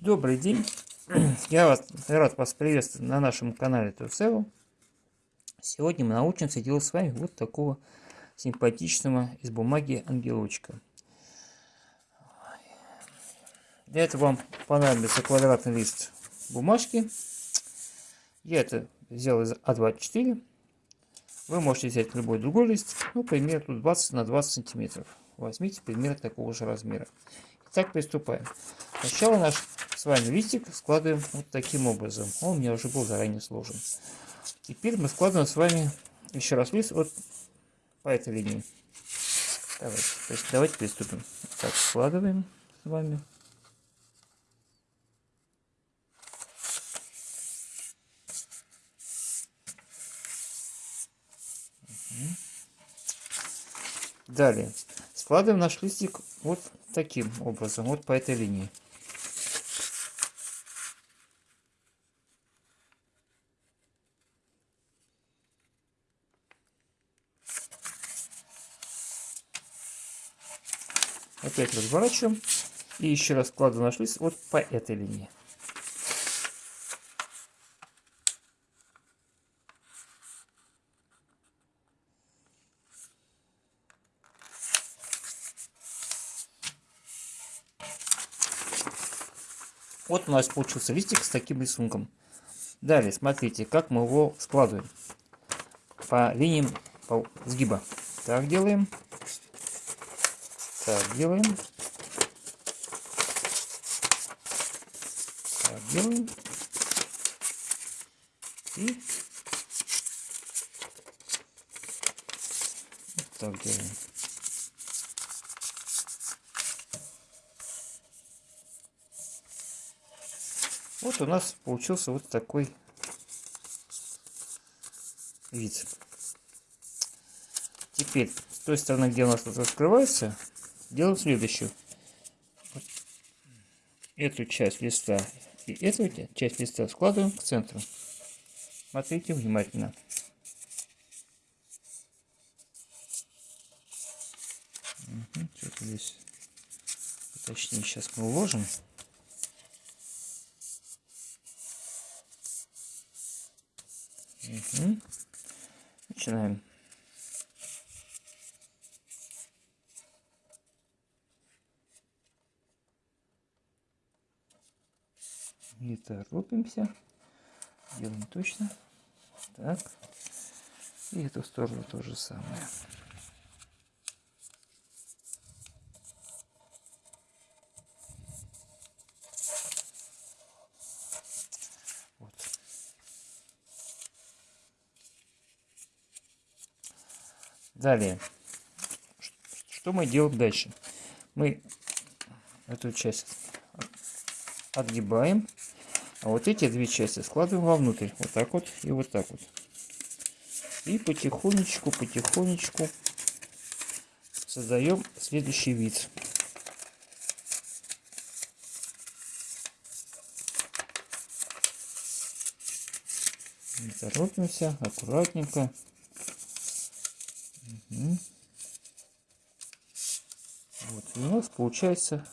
Добрый день! Я вас, рад вас приветствовать на нашем канале Турсева. Сегодня мы научимся делать с вами вот такого симпатичного из бумаги ангелочка. Для этого вам понадобится квадратный лист бумажки. Я это взял из А24. Вы можете взять любой другой лист, ну, примерно 20 на 20 сантиметров. Возьмите примерно такого же размера. Итак, приступаем. Сначала наш вами листик складываем вот таким образом. Он у меня уже был заранее сложен. Теперь мы складываем с вами еще раз лист вот по этой линии. Давайте, то есть давайте приступим. Так, складываем с вами. Далее складываем наш листик вот таким образом, вот по этой линии. Опять разворачиваем и еще раз складываем наш лист вот по этой линии. Вот у нас получился листик с таким рисунком. Далее, смотрите, как мы его складываем. По линиям сгиба. Так делаем. Так делаем. Так делаем. И вот так делаем. Вот у нас получился вот такой вид. Теперь, с той стороны, где у нас тут раскрывается, делаем следующую. Эту часть листа и эту часть листа складываем к центру. Смотрите внимательно. Угу, что-то здесь точнее сейчас мы уложим. Угу. Начинаем. Не торопимся. Делаем точно. Так. И эту сторону то же самое. Далее. Что мы делаем дальше? Мы эту часть отгибаем, а вот эти две части складываем вовнутрь. Вот так вот и вот так вот. И потихонечку, потихонечку создаем следующий вид. Не торопимся, аккуратненько. Угу. Вот, и у нас получается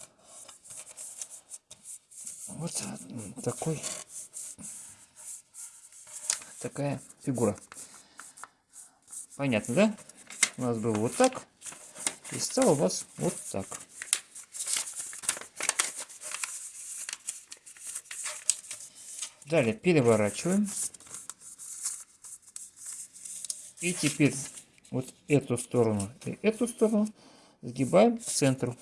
вот такой такая фигура. Понятно, да? У нас было вот так, и стало у вас вот так. Далее переворачиваем. И теперь вот эту сторону и эту сторону сгибаем к центру.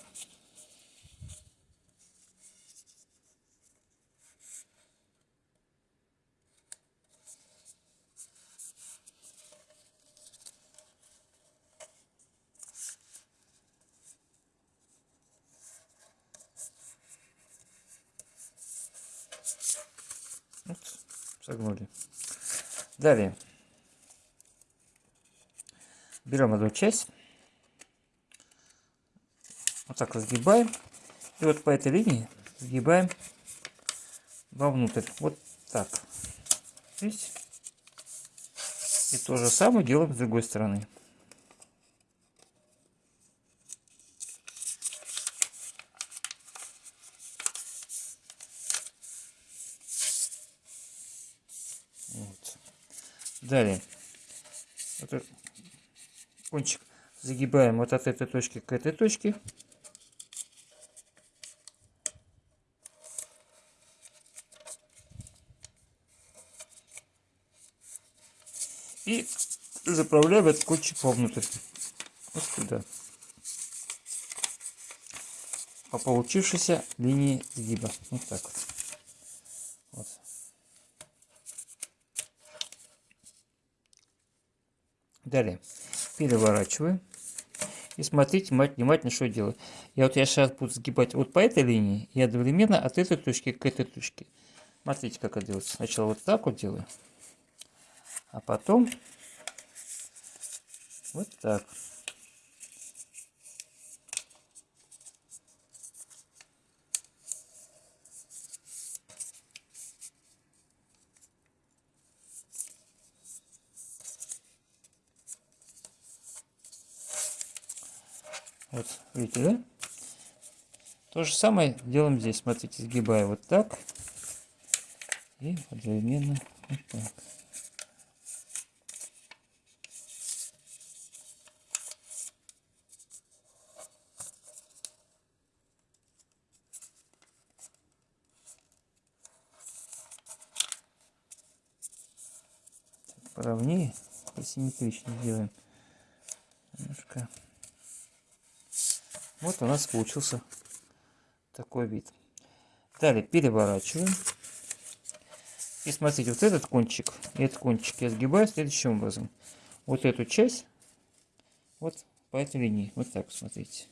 Вот, согнули. Далее берем одну часть, вот так разгибаем, и вот по этой линии сгибаем вовнутрь, вот так. Видите? И то же самое делаем с другой стороны. Далее. Вот кончик загибаем вот от этой точки к этой точке. И заправляем этот кончик вовнутрь. Вот сюда. По получившейся линии сгиба. Вот так вот. Далее переворачиваю. И смотрите внимательно, что делаю. Я вот я сейчас буду сгибать вот по этой линии и одновременно от этой точки к этой точке. Смотрите, как это делается. Сначала вот так вот делаю, а потом вот так. Вот, видите, да? То же самое делаем здесь. Смотрите, сгибаю вот так. И одновременно вот так. поровнее, посимметричнее делаем. Немножко. Вот у нас получился такой вид. Далее переворачиваем. И смотрите, вот этот кончик, этот кончик я сгибаю следующим образом. Вот эту часть, вот по этой линии. Вот так, смотрите.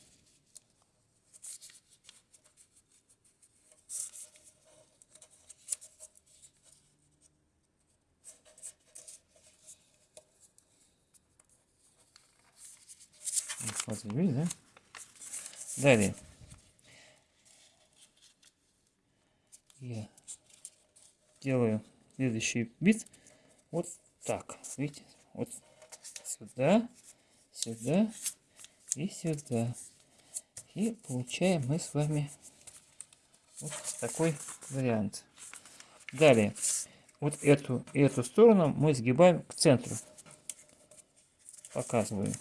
Смотрите, видите, да? Далее. Я делаю следующий вид вот так. Видите? Вот сюда, сюда и сюда. И получаем мы с вами вот такой вариант. Далее. Вот эту эту сторону мы сгибаем к центру. Показываю.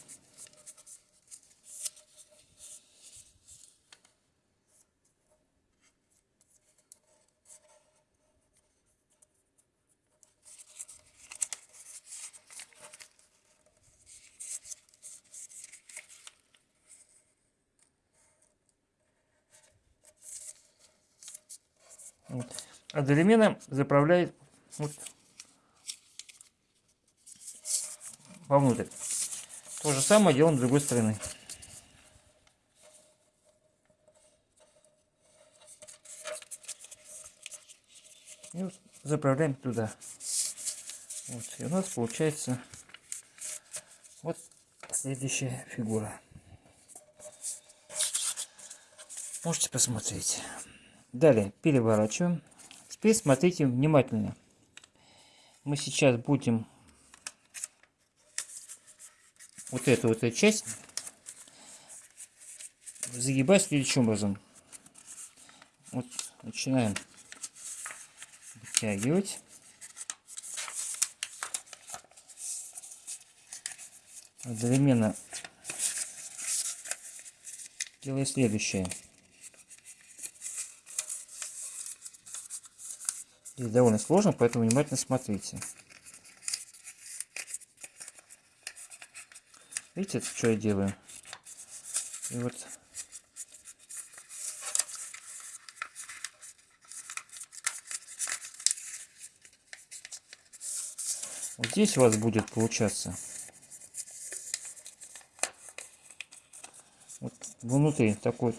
Вот. Одновременно заправляет вот вовнутрь. То же самое делаем с другой стороны. И вот заправляем туда. Вот, и у нас получается вот следующая фигура. Можете посмотреть. Далее переворачиваем. Теперь смотрите внимательно. Мы сейчас будем вот эту вот эту часть загибать следующим образом. Вот начинаем вытягивать. Одновременно делаю следующее. Здесь довольно сложно, поэтому внимательно смотрите. Видите, что я делаю? И вот Вот здесь у вас будет получаться вот внутри такой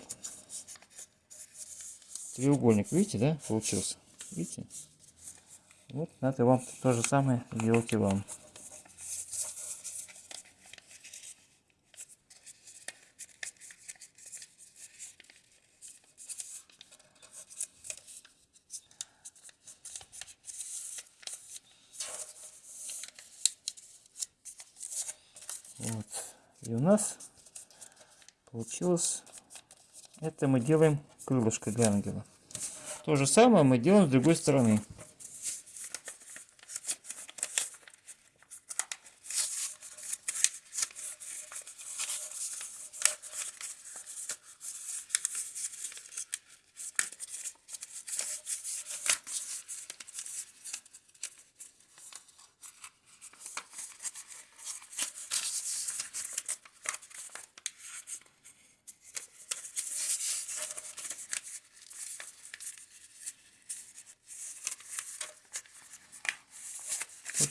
треугольник, видите, да, получился? Видите? Вот надо вам то же самое делать и вам. Вот. И у нас получилось, это мы делаем крылышко для ангела. То же самое мы делаем с другой стороны.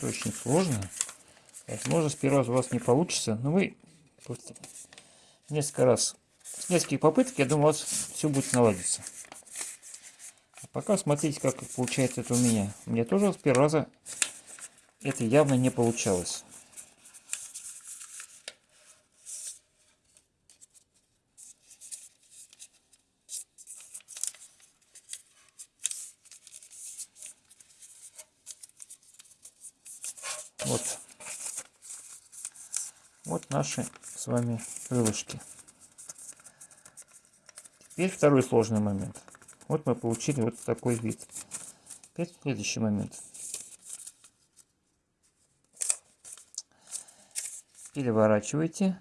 Это очень сложно. Возможно, с первого у вас не получится, но вы несколько раз, с нескольких попыток, я думаю, у вас все будет наладиться. А пока смотрите, как получается это у меня. У меня тоже с первого раза это явно не получалось. Вот. Вот наши с вами крылышки. Теперь второй сложный момент. Вот мы получили вот такой вид. Теперь следующий момент. Переворачивайте.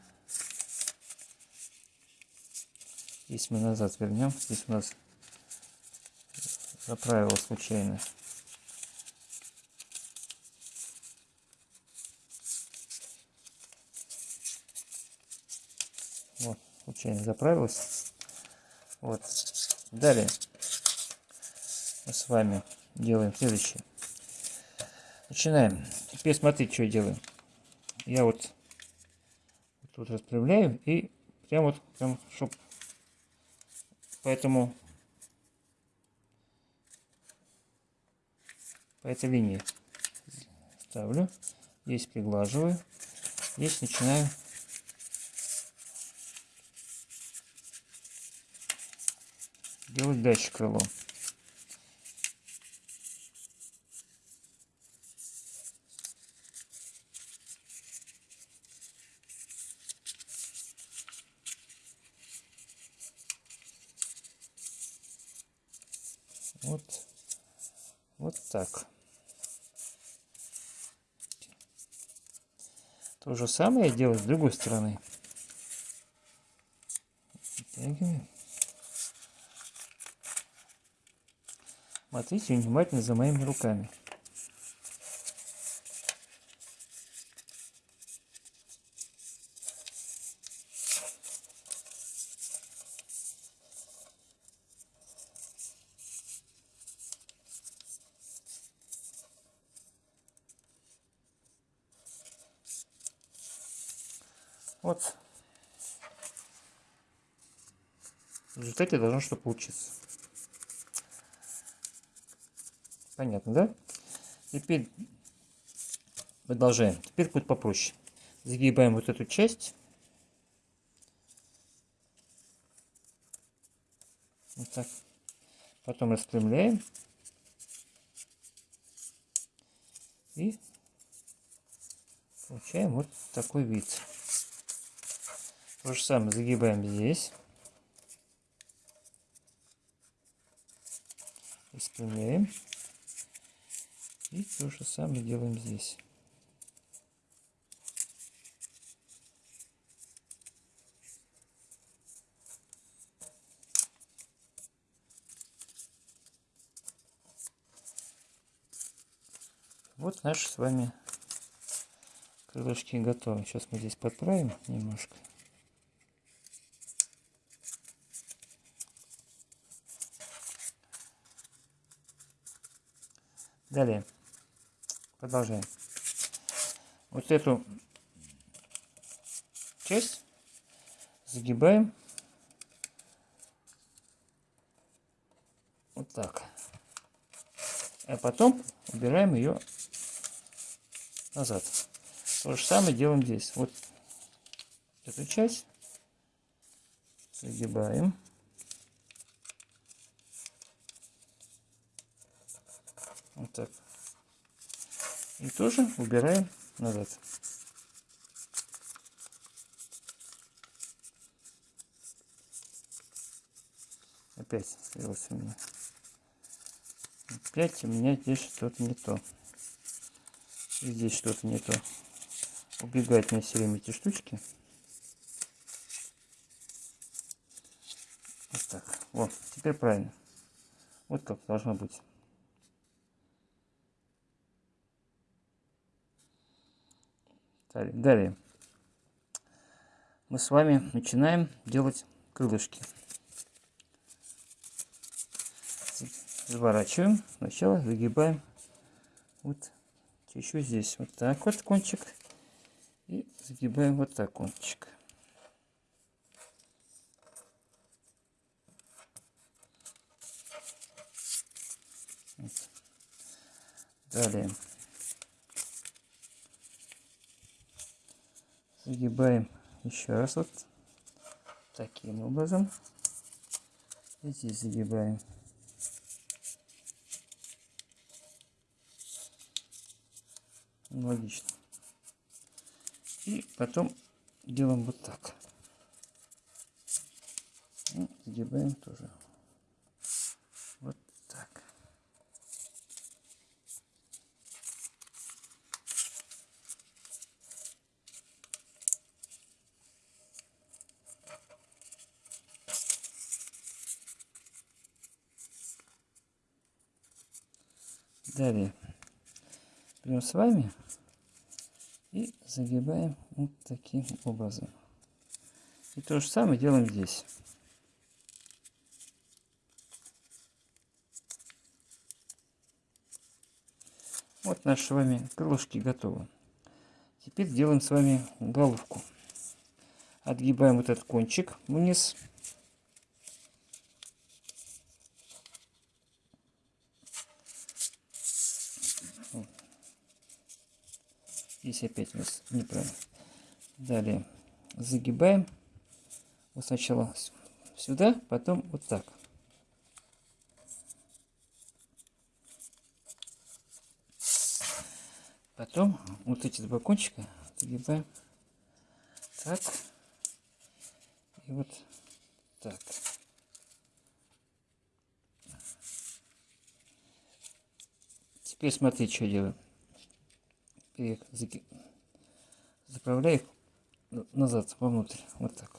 Здесь мы назад вернем. Здесь у нас заправило случайно. Вот, случайно заправилась. Вот. Далее мы с вами делаем следующее. Начинаем. Теперь смотрите, что я делаю. Я вот тут распрямляю и прям вот, прям, чтоб поэтому по этой линии ставлю. Здесь приглаживаю. Здесь начинаю делать дальше крыло. Вот, вот так. То же самое я делаю с другой стороны. Смотрите внимательно за моими руками. Вот. В результате должно что получиться. Понятно, да? Теперь продолжаем. Теперь будет попроще. Загибаем вот эту часть. Вот так. Потом распрямляем. И получаем вот такой вид. То же самое загибаем здесь. Распрямляем. И то же самое делаем здесь. Вот наши с вами крылышки готовы. Сейчас мы здесь подправим немножко. Далее. Продолжаем. Вот эту часть загибаем вот так. А потом убираем ее назад. То же самое делаем здесь. Вот эту часть загибаем. Вот так. И тоже убираем назад. Опять слилось у меня. Опять у меня здесь что-то не то. И здесь что-то не то. Убегают мне все время эти штучки. Вот так. Вот, теперь правильно. Вот как должно быть. Далее мы с вами начинаем делать крылышки. Заворачиваем, сначала загибаем вот еще здесь вот так вот кончик. И загибаем вот так кончик. Далее. Загибаем еще раз вот таким образом. И здесь загибаем. Логично. И потом делаем вот так. И загибаем тоже. Вот так. Далее берем с вами и загибаем вот таким образом. И то же самое делаем здесь. Вот наши с вами крылышки готовы. Теперь делаем с вами головку. Отгибаем вот этот кончик вниз. Здесь опять у нас неправильно. Далее загибаем. Вот сначала сюда, потом вот так. Потом вот эти два кончика загибаем так и вот так. Теперь смотрите, что делаю и заправляю их назад, вовнутрь, вот так.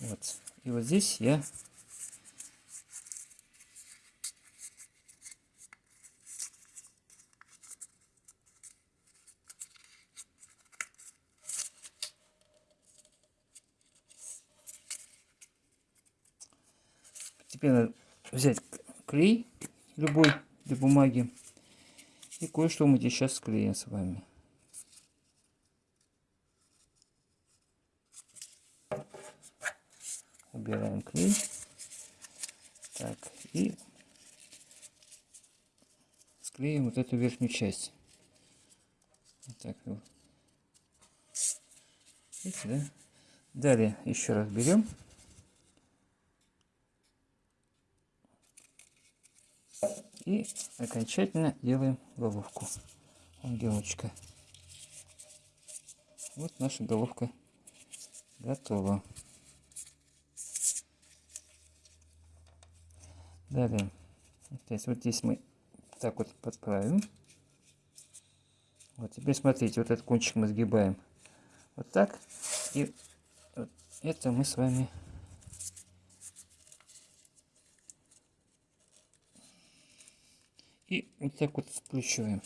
Вот. И вот здесь я надо взять клей любой для бумаги. И кое-что мы здесь сейчас склеим с вами. Убираем клей. Так, и склеим вот эту верхнюю часть. Вот так вот. Видите, да? Далее еще раз берем И окончательно делаем головку ангелочка. Вот наша головка готова. Далее, опять вот здесь мы так вот подправим. Вот теперь смотрите, вот этот кончик мы сгибаем вот так. И вот это мы с вами И вот так вот сплющиваем.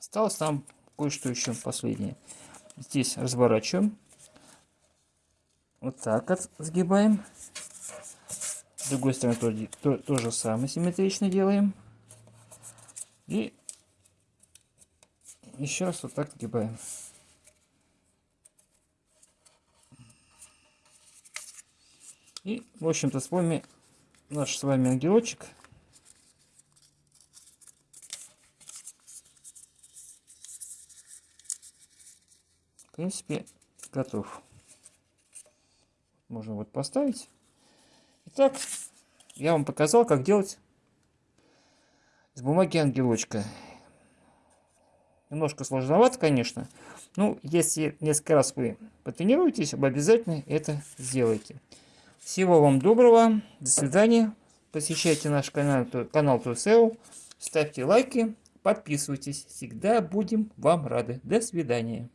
Осталось там кое-что еще последнее. Здесь разворачиваем. Вот так вот сгибаем. С другой стороны то, то, то же самое симметрично делаем. И еще раз вот так сгибаем. И, в общем-то, вами наш с вами ангелочек. В принципе, готов. Можно вот поставить. Итак, я вам показал, как делать из бумаги ангелочка. Немножко сложновато, конечно. Ну, если несколько раз вы потренируетесь, вы обязательно это сделайте. Всего вам доброго. До свидания. Посещайте наш канал, канал Тусео. Ставьте лайки. Подписывайтесь. Всегда будем вам рады. До свидания.